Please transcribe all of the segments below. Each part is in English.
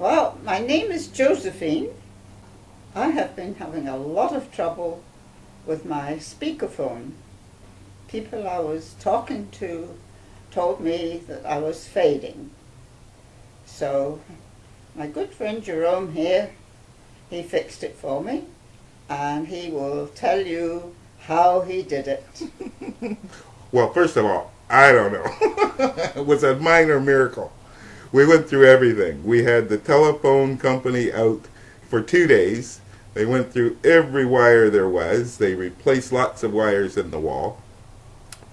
Well, my name is Josephine. I have been having a lot of trouble with my speakerphone. People I was talking to told me that I was fading. So my good friend Jerome here, he fixed it for me and he will tell you how he did it. Well, first of all, I don't know. it was a minor miracle. We went through everything. We had the telephone company out for two days. They went through every wire there was. They replaced lots of wires in the wall.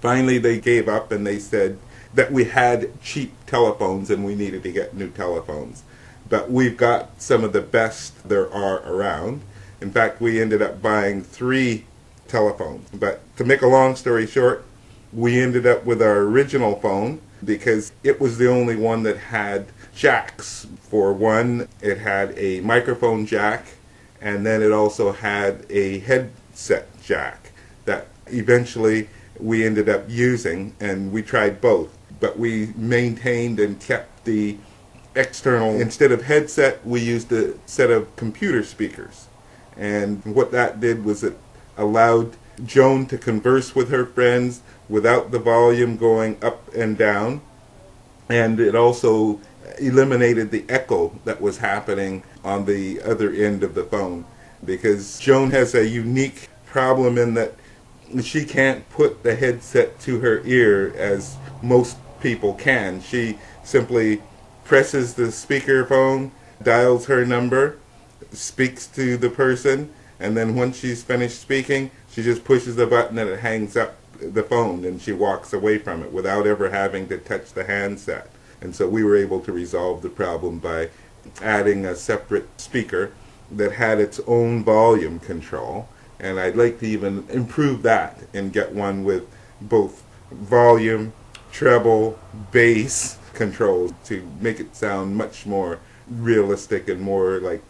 Finally, they gave up and they said that we had cheap telephones and we needed to get new telephones. But we've got some of the best there are around. In fact, we ended up buying three telephones. But to make a long story short, we ended up with our original phone because it was the only one that had jacks. For one, it had a microphone jack and then it also had a headset jack that eventually we ended up using and we tried both. But we maintained and kept the external, instead of headset, we used a set of computer speakers. And what that did was it allowed Joan to converse with her friends without the volume going up and down. And it also eliminated the echo that was happening on the other end of the phone. Because Joan has a unique problem in that she can't put the headset to her ear as most people can. She simply presses the speakerphone, dials her number, speaks to the person, and then once she's finished speaking, she just pushes the button and it hangs up the phone and she walks away from it without ever having to touch the handset. And so we were able to resolve the problem by adding a separate speaker that had its own volume control. And I'd like to even improve that and get one with both volume, treble, bass controls to make it sound much more realistic and more like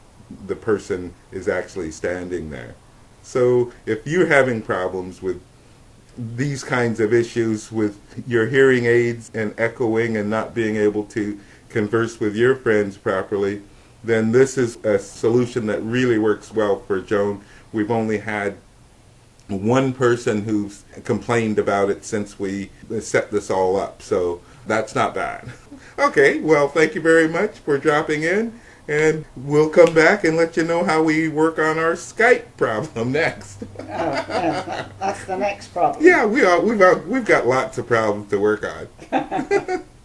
the person is actually standing there. So if you're having problems with these kinds of issues with your hearing aids and echoing and not being able to converse with your friends properly, then this is a solution that really works well for Joan. We've only had one person who's complained about it since we set this all up, so that's not bad. Okay, well, thank you very much for dropping in, and we'll come back and let you know how we work on our Skype problem next. oh, yeah, that's the next problem. yeah, we are, we've, uh, we've got lots of problems to work on.